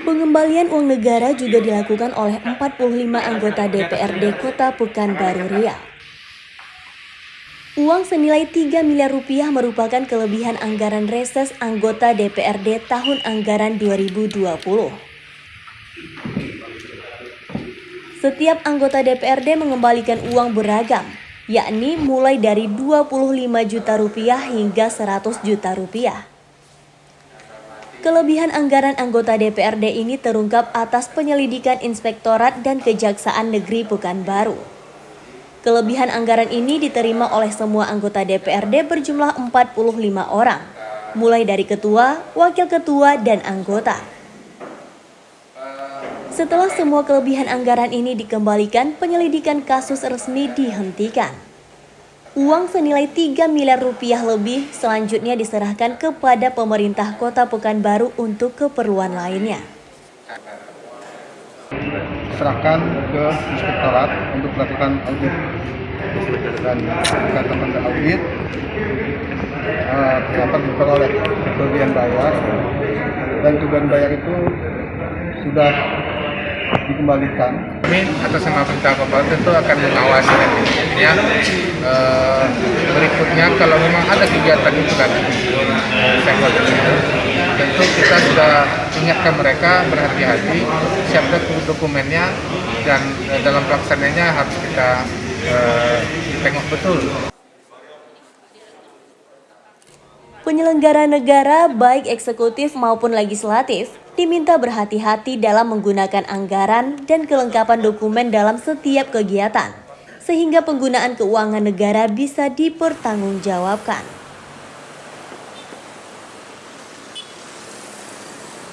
Pengembalian uang negara juga dilakukan oleh 45 anggota DPRD Kota Pekanbaru Riau. Uang senilai 3 miliar rupiah merupakan kelebihan anggaran reses anggota DPRD tahun anggaran 2020. Setiap anggota DPRD mengembalikan uang beragam, yakni mulai dari 25 juta rupiah hingga 100 juta rupiah. Kelebihan anggaran anggota DPRD ini terungkap atas penyelidikan Inspektorat dan Kejaksaan Negeri Pekanbaru. Kelebihan anggaran ini diterima oleh semua anggota DPRD berjumlah 45 orang, mulai dari ketua, wakil ketua, dan anggota. Setelah semua kelebihan anggaran ini dikembalikan, penyelidikan kasus resmi dihentikan. Uang senilai 3 miliar rupiah lebih selanjutnya diserahkan kepada pemerintah kota Pekanbaru untuk keperluan lainnya. Serahkan ke inspektorat untuk melakukan audit dan kata audit uh, dapat diperoleh kelebihan bayar dan kelebihan bayar itu sudah dikembalikan. Kami atas nama pemerintah kabupaten tentu akan mengawasi ya uh, berikutnya kalau memang ada kegiatan itu kan tentu kita sudah ingatkan mereka berhati-hati siapkan dokumennya dan uh, dalam pelaksanaannya harus kita uh, tengok betul. Penyelenggara negara baik eksekutif maupun legislatif diminta berhati-hati dalam menggunakan anggaran dan kelengkapan dokumen dalam setiap kegiatan, sehingga penggunaan keuangan negara bisa dipertanggungjawabkan.